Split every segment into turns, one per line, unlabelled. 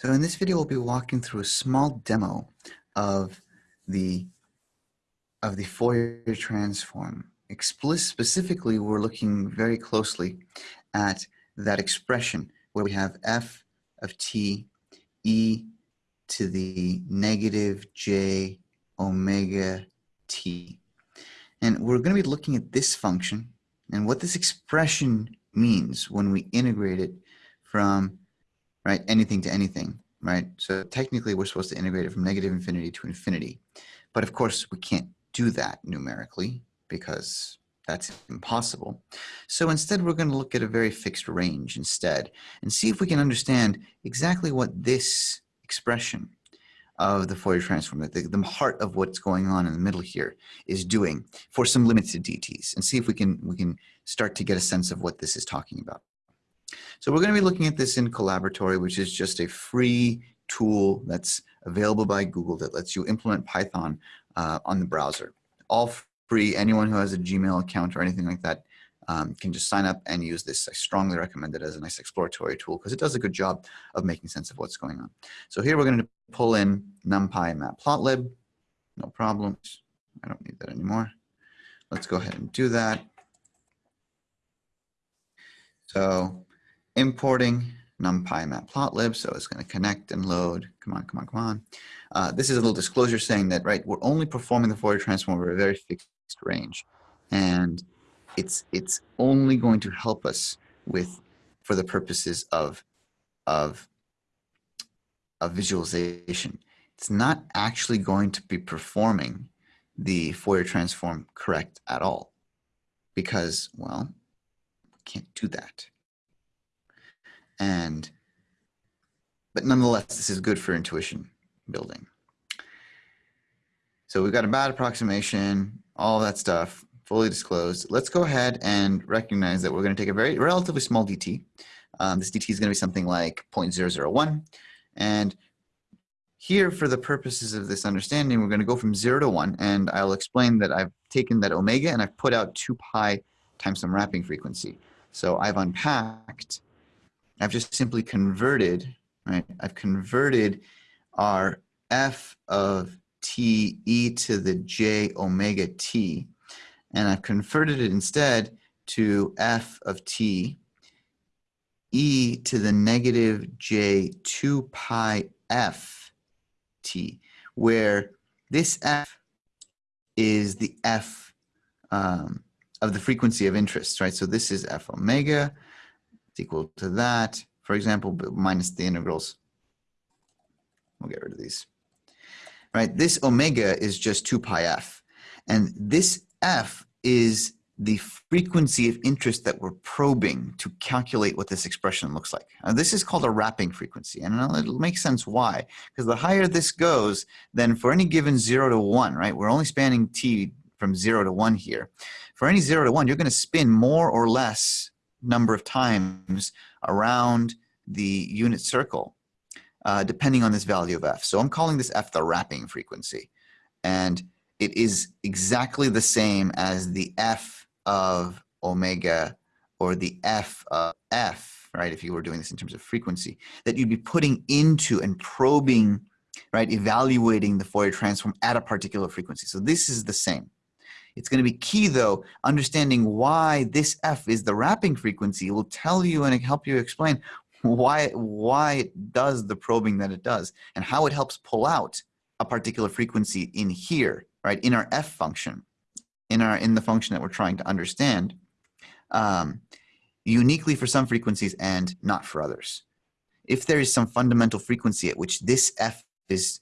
So in this video, we'll be walking through a small demo of the of the Fourier transform. Specifically, we're looking very closely at that expression where we have f of t e to the negative j omega t. And we're going to be looking at this function and what this expression means when we integrate it from right? Anything to anything, right? So technically we're supposed to integrate it from negative infinity to infinity. But of course we can't do that numerically because that's impossible. So instead we're going to look at a very fixed range instead and see if we can understand exactly what this expression of the Fourier transform, the, the heart of what's going on in the middle here is doing for some limited dt's and see if we can we can start to get a sense of what this is talking about. So we're going to be looking at this in Colaboratory, which is just a free tool that's available by Google that lets you implement Python uh, on the browser. All free, anyone who has a Gmail account or anything like that um, can just sign up and use this. I strongly recommend it as a nice exploratory tool because it does a good job of making sense of what's going on. So here we're going to pull in NumPy and Matplotlib. No problems. I don't need that anymore. Let's go ahead and do that. So importing numpy matplotlib, so it's going to connect and load. Come on, come on, come on. Uh, this is a little disclosure saying that, right, we're only performing the Fourier transform over a very fixed range. And it's, it's only going to help us with, for the purposes of, of, of visualization. It's not actually going to be performing the Fourier transform correct at all because, well, we can't do that. And, but nonetheless, this is good for intuition building. So we've got a bad approximation, all that stuff, fully disclosed. Let's go ahead and recognize that we're going to take a very relatively small dt. Um, this dt is going to be something like 0.001. And here, for the purposes of this understanding, we're going to go from 0 to 1. And I'll explain that I've taken that omega and I've put out 2 pi times some wrapping frequency. So I've unpacked I've just simply converted, right? I've converted our f of t e to the j omega t, and I've converted it instead to f of t e to the negative j 2 pi f t, where this f is the f um, of the frequency of interest, right? So this is f omega, equal to that, for example, minus the integrals. We'll get rid of these. Right, this omega is just 2 pi f. And this f is the frequency of interest that we're probing to calculate what this expression looks like. Now, this is called a wrapping frequency, and uh, it'll make sense why. Because the higher this goes, then for any given 0 to 1, right, we're only spanning t from 0 to 1 here. For any 0 to 1, you're going to spin more or less number of times around the unit circle, uh, depending on this value of f. So I'm calling this f the wrapping frequency. And it is exactly the same as the f of omega or the f of f, right, if you were doing this in terms of frequency, that you'd be putting into and probing, right, evaluating the Fourier transform at a particular frequency. So this is the same. It's going to be key, though, understanding why this F is the wrapping frequency will tell you and help you explain why, why it does the probing that it does and how it helps pull out a particular frequency in here, right, in our F function, in, our, in the function that we're trying to understand, um, uniquely for some frequencies and not for others. If there is some fundamental frequency at which this F is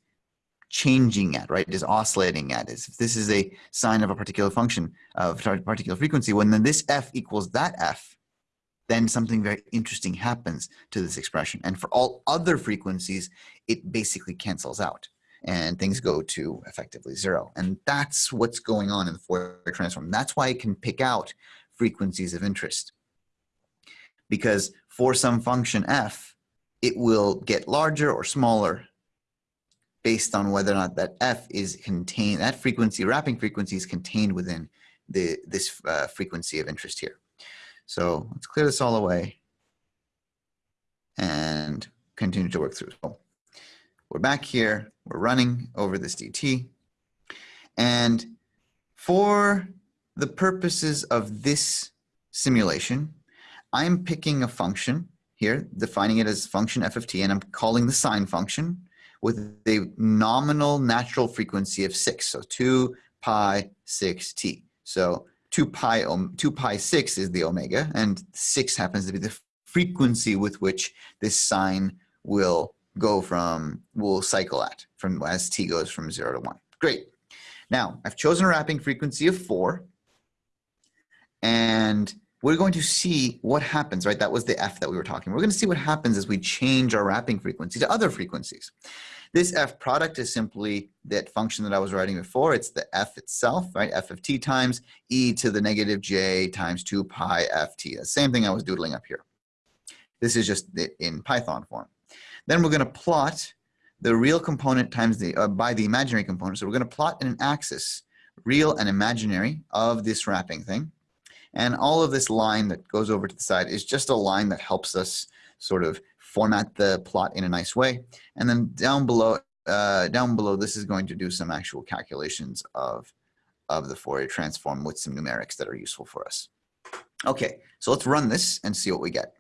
changing at, right, is oscillating at. Is if this is a sine of a particular function of a particular frequency, when then this f equals that f, then something very interesting happens to this expression. And for all other frequencies, it basically cancels out and things go to effectively zero. And that's what's going on in the Fourier transform. That's why it can pick out frequencies of interest. Because for some function f, it will get larger or smaller based on whether or not that f is contained, that frequency, wrapping frequency is contained within the this uh, frequency of interest here. So let's clear this all away and continue to work through. So we're back here, we're running over this dt. And for the purposes of this simulation, I'm picking a function here, defining it as function f of t, and I'm calling the sine function with a nominal natural frequency of 6, so 2 pi 6t. So 2 pi, 2 pi 6 is the omega, and 6 happens to be the frequency with which this sine will go from, will cycle at, from as t goes from 0 to 1. Great. Now, I've chosen a wrapping frequency of 4, and we're going to see what happens, right? That was the f that we were talking. We're going to see what happens as we change our wrapping frequency to other frequencies. This f product is simply that function that I was writing before. It's the f itself, right? f of t times e to the negative j times 2 pi ft. The same thing I was doodling up here. This is just in Python form. Then we're going to plot the real component times the uh, by the imaginary component. So we're going to plot in an axis, real and imaginary, of this wrapping thing. And all of this line that goes over to the side is just a line that helps us sort of format the plot in a nice way. And then down below, uh, down below, this is going to do some actual calculations of, of the Fourier transform with some numerics that are useful for us. Okay, so let's run this and see what we get.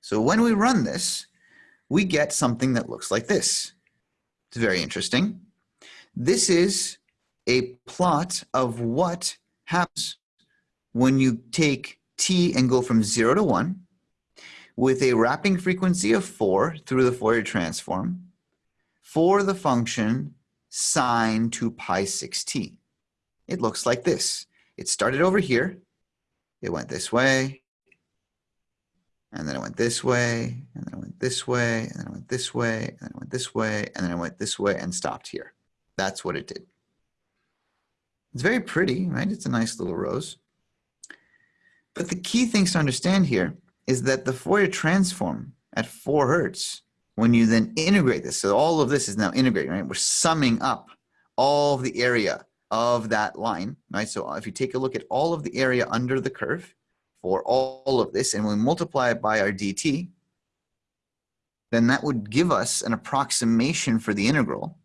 So when we run this, we get something that looks like this. It's very interesting. This is a plot of what happens when you take t and go from 0 to 1 with a wrapping frequency of 4 through the Fourier transform for the function sine 2 pi 6t. It looks like this. It started over here. It went this way. And then it went this way. And then it went this way. And then it went this way. And then it went this way. And then it went this way and stopped here. That's what it did. It's very pretty, right? It's a nice little rose. But the key things to understand here is that the Fourier transform at 4 hertz, when you then integrate this, so all of this is now integrated, right? We're summing up all of the area of that line, right? So if you take a look at all of the area under the curve for all of this, and we multiply it by our dt, then that would give us an approximation for the integral.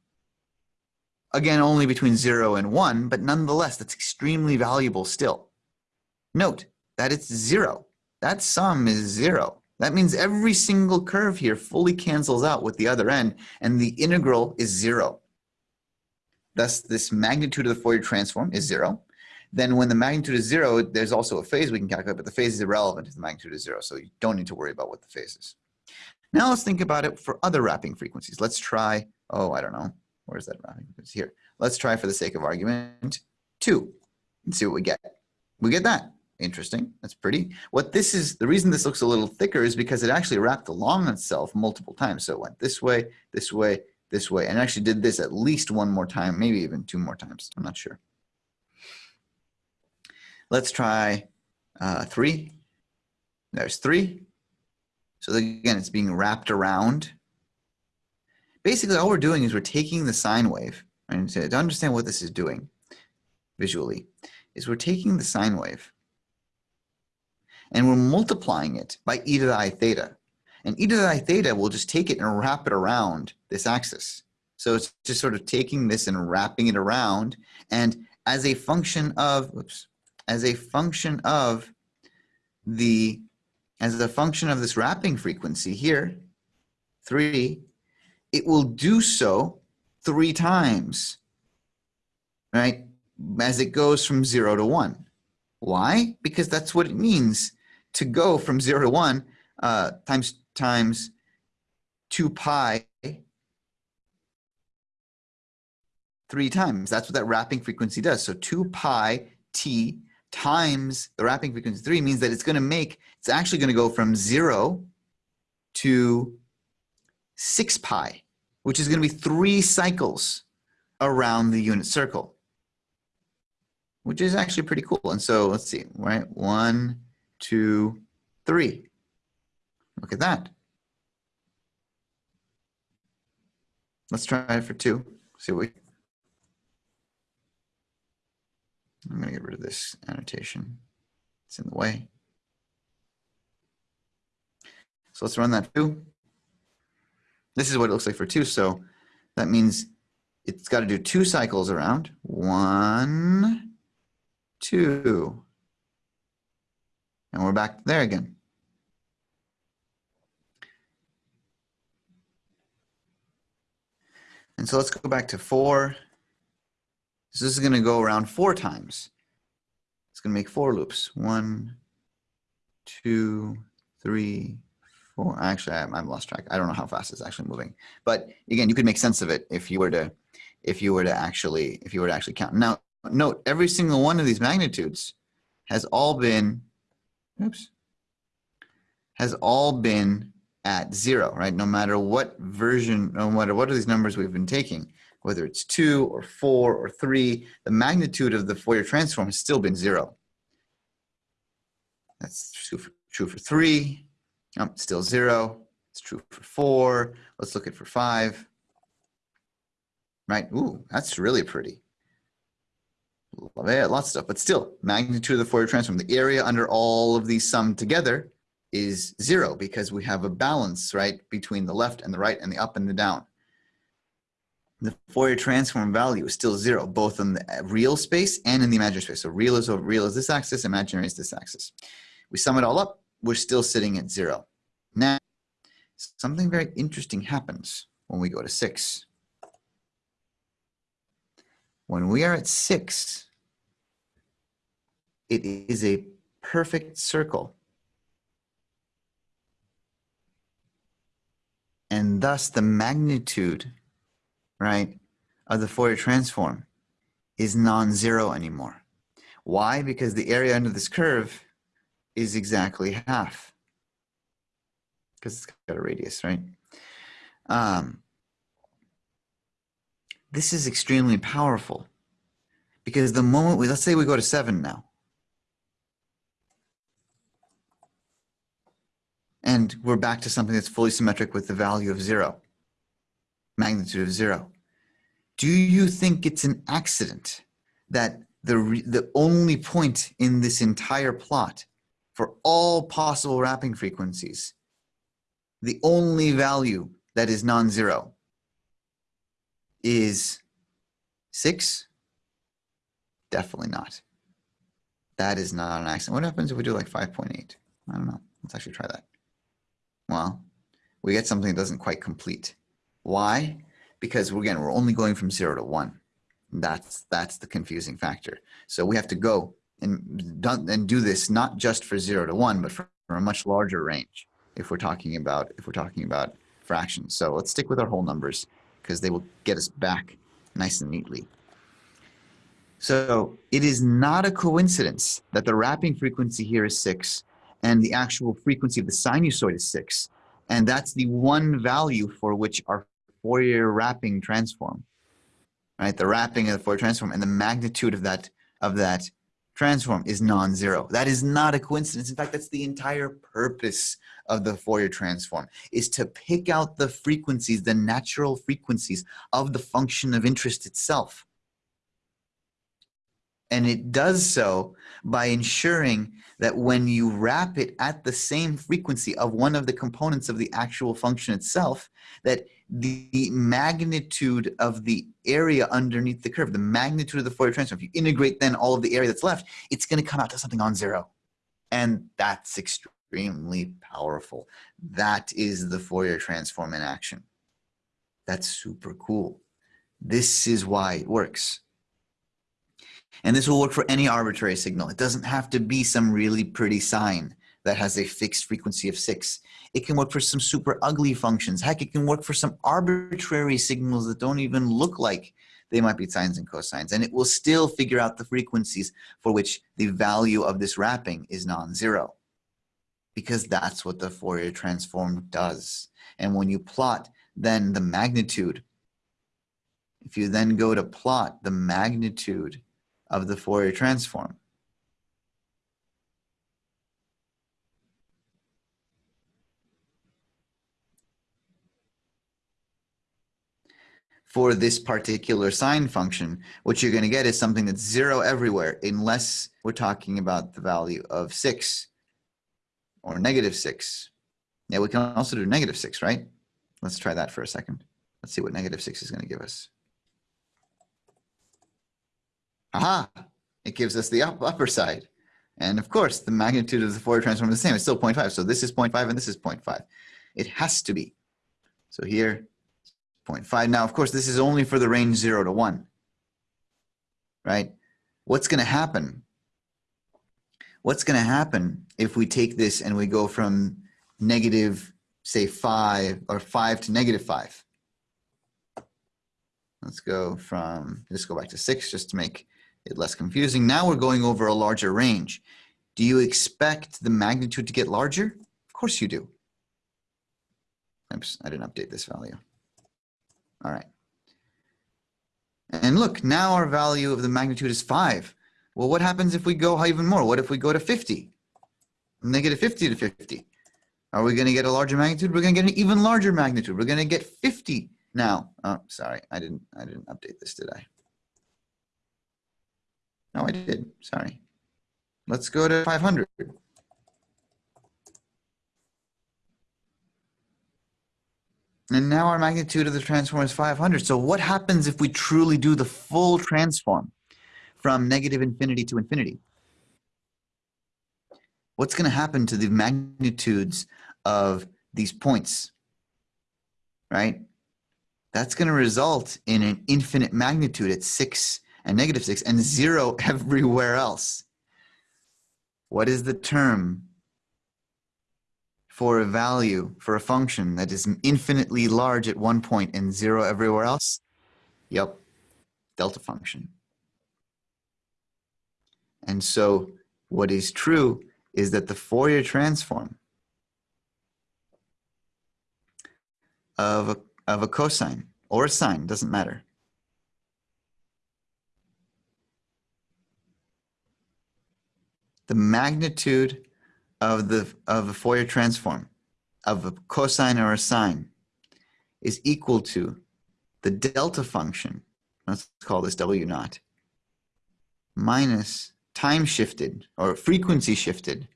Again, only between 0 and 1, but nonetheless, that's extremely valuable still. Note that it's 0. That sum is zero. That means every single curve here fully cancels out with the other end, and the integral is zero. Thus, this magnitude of the Fourier transform is zero. Then when the magnitude is zero, there's also a phase we can calculate, but the phase is irrelevant if the magnitude is zero, so you don't need to worry about what the phase is. Now let's think about it for other wrapping frequencies. Let's try, oh, I don't know, where's that wrapping frequency? Here. Let's try, for the sake of argument, two, and see what we get. We get that. Interesting. That's pretty. What this is, the reason this looks a little thicker is because it actually wrapped along itself multiple times. So it went this way, this way, this way, and actually did this at least one more time, maybe even two more times. I'm not sure. Let's try uh, three. There's three. So again, it's being wrapped around. Basically, all we're doing is we're taking the sine wave, and to understand what this is doing visually, is we're taking the sine wave and we're multiplying it by e to the i theta. And e to the i theta will just take it and wrap it around this axis. So it's just sort of taking this and wrapping it around. And as a function of, oops, as a function of the, as a function of this wrapping frequency here, three, it will do so three times, right? As it goes from zero to one. Why? Because that's what it means to go from 0 to 1 uh, times times 2 pi three times. That's what that wrapping frequency does. So 2 pi t times the wrapping frequency 3 means that it's going to make, it's actually going to go from 0 to 6 pi, which is going to be three cycles around the unit circle, which is actually pretty cool. And so let's see, right? One, two, three. Look at that. Let's try it for two. See what we. I'm going to get rid of this annotation. It's in the way. So let's run that too. This is what it looks like for 2. So that means it's got to do two cycles around. One, two. And we're back there again. And so let's go back to 4. So this is going to go around four times. It's going to make four loops. One, two, three, four. Actually, I, I've lost track. I don't know how fast it's actually moving. But again, you could make sense of it if you were to, if you were to actually, if you were to actually count. Now, note every single one of these magnitudes has all been, oops, has all been at zero, right? No matter what version, no matter what are these numbers we've been taking, whether it's two or four or three, the magnitude of the Fourier transform has still been zero. That's true for, true for three, oh, still zero. It's true for four. Let's look at for five. Right, ooh, that's really pretty. Love it, lots of stuff, but still, magnitude of the Fourier transform, the area under all of these summed together is zero because we have a balance, right, between the left and the right and the up and the down the Fourier transform value is still zero, both in the real space and in the imaginary space. So real is over real is this axis, imaginary is this axis. We sum it all up, we're still sitting at zero. Now, something very interesting happens when we go to six. When we are at six, it is a perfect circle. And thus the magnitude right, of the Fourier transform is non-zero anymore. Why? Because the area under this curve is exactly half. Because it's got a radius, right? Um, this is extremely powerful because the moment we, let's say we go to seven now, and we're back to something that's fully symmetric with the value of zero magnitude of zero. Do you think it's an accident that the, the only point in this entire plot for all possible wrapping frequencies, the only value that is non-zero is 6? Definitely not. That is not an accident. What happens if we do like 5.8? I don't know. Let's actually try that. Well, we get something that doesn't quite complete. Why? Because we're again, we're only going from zero to one. That's that's the confusing factor. So we have to go and and do this not just for zero to one, but for a much larger range. If we're talking about if we're talking about fractions. So let's stick with our whole numbers because they will get us back nice and neatly. So it is not a coincidence that the wrapping frequency here is six and the actual frequency of the sinusoid is six. And that's the one value for which our Fourier wrapping transform, right? The wrapping of the Fourier transform and the magnitude of that of that transform is non-zero. That is not a coincidence. In fact, that's the entire purpose of the Fourier transform is to pick out the frequencies, the natural frequencies of the function of interest itself. And it does so by ensuring that when you wrap it at the same frequency of one of the components of the actual function itself, that the magnitude of the area underneath the curve, the magnitude of the Fourier transform, if you integrate then all of the area that's left, it's going to come out to something on zero. And that's extremely powerful. That is the Fourier transform in action. That's super cool. This is why it works. And this will work for any arbitrary signal. It doesn't have to be some really pretty sine that has a fixed frequency of six. It can work for some super ugly functions. Heck, it can work for some arbitrary signals that don't even look like they might be sines and cosines. And it will still figure out the frequencies for which the value of this wrapping is non-zero. Because that's what the Fourier transform does. And when you plot then the magnitude, if you then go to plot the magnitude of the Fourier transform, for this particular sine function, what you're going to get is something that's zero everywhere, unless we're talking about the value of six or negative six. Yeah, we can also do negative six, right? Let's try that for a second. Let's see what negative 6 is going to give us. Aha! It gives us the up, upper side. And of course, the magnitude of the Fourier transform is the same. It's still 0.5. So this is 0.5 and this is 0.5. It has to be. So here, 0.5. Now, of course, this is only for the range 0 to 1. Right? What's going to happen? What's going to happen if we take this and we go from negative, say, 5 or 5 to negative 5? Let's go from, let's go back to 6 just to make it less confusing. Now we're going over a larger range. Do you expect the magnitude to get larger? Of course you do. Oops, I didn't update this value. All right. And look, now our value of the magnitude is 5. Well, what happens if we go even more? What if we go to 50? Negative 50 to 50. Are we going to get a larger magnitude? We're going to get an even larger magnitude. We're going to get 50 now. Oh, sorry, I didn't, I didn't update this, did I? No, I did. Sorry. Let's go to 500. And now our magnitude of the transform is 500. So what happens if we truly do the full transform from negative infinity to infinity? What's going to happen to the magnitudes of these points, right? That's going to result in an infinite magnitude at 6 and negative 6 and 0 everywhere else. What is the term for a value, for a function that is infinitely large at one point and 0 everywhere else? Yep, delta function. And so what is true is that the Fourier transform of a, of a cosine or a sine, doesn't matter, the magnitude of the of a Fourier transform of a cosine or a sine is equal to the delta function, let's call this W naught, minus time shifted or frequency shifted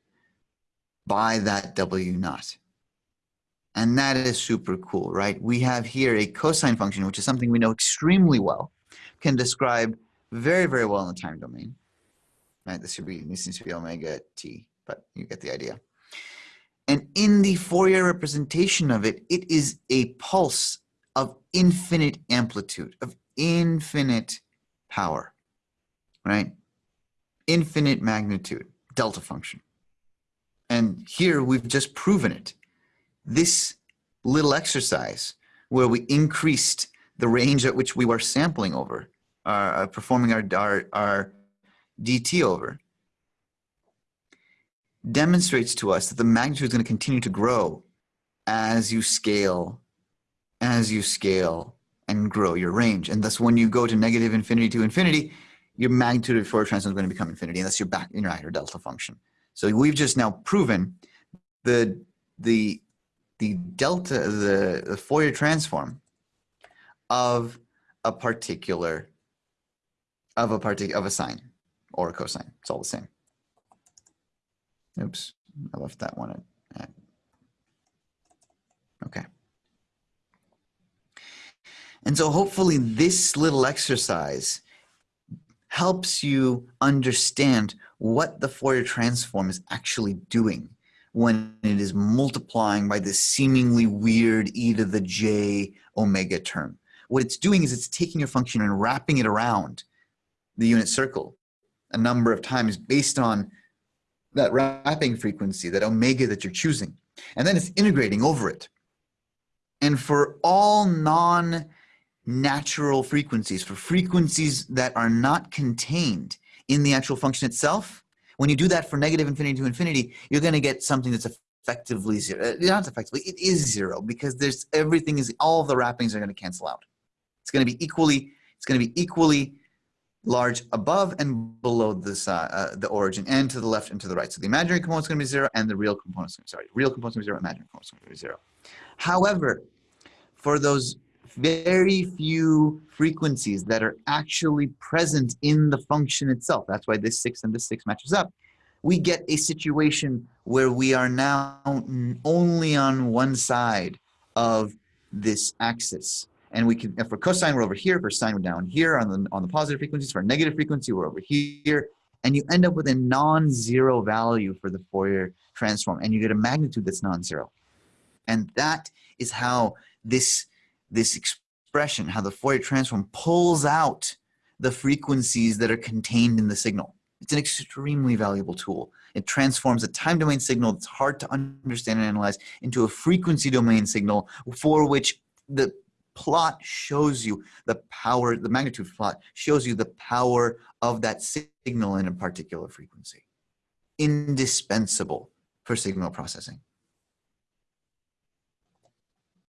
by that W naught. And that is super cool, right? We have here a cosine function, which is something we know extremely well, can describe very, very well in the time domain right? This should be, this needs to be omega t, but you get the idea. And in the Fourier representation of it, it is a pulse of infinite amplitude, of infinite power, right? Infinite magnitude, delta function. And here we've just proven it. This little exercise where we increased the range at which we were sampling over, uh, performing our, our, our dt over demonstrates to us that the magnitude is going to continue to grow as you scale, as you scale and grow your range. And thus when you go to negative infinity to infinity, your magnitude of Fourier transform is going to become infinity, and that's your back in your delta function. So we've just now proven the the the delta the, the Fourier transform of a particular of a particular of a sine or a cosine. It's all the same. Oops, I left that one at, okay. And so hopefully this little exercise helps you understand what the Fourier transform is actually doing when it is multiplying by this seemingly weird e to the j omega term. What it's doing is it's taking your function and wrapping it around the unit circle a number of times based on that wrapping frequency, that omega that you're choosing. And then it's integrating over it. And for all non-natural frequencies, for frequencies that are not contained in the actual function itself, when you do that for negative infinity to infinity, you're going to get something that's effectively zero. Uh, not effectively, it is zero because there's everything is all the wrappings are going to cancel out. It's going to be equally. It's going to be equally large above and below this, uh, the origin and to the left and to the right. So the imaginary component is going to be zero and the real component is sorry, real component is going to be zero, imaginary component is going to be zero. However, for those very few frequencies that are actually present in the function itself, that's why this six and this six matches up, we get a situation where we are now only on one side of this axis. And we can, for cosine, we're over here. For sine, we're down here on the, on the positive frequencies. For negative frequency, we're over here. And you end up with a non-zero value for the Fourier transform. And you get a magnitude that's non-zero. And that is how this, this expression, how the Fourier transform pulls out the frequencies that are contained in the signal. It's an extremely valuable tool. It transforms a time domain signal that's hard to understand and analyze into a frequency domain signal for which the plot shows you the power, the magnitude plot shows you the power of that signal in a particular frequency. Indispensable for signal processing.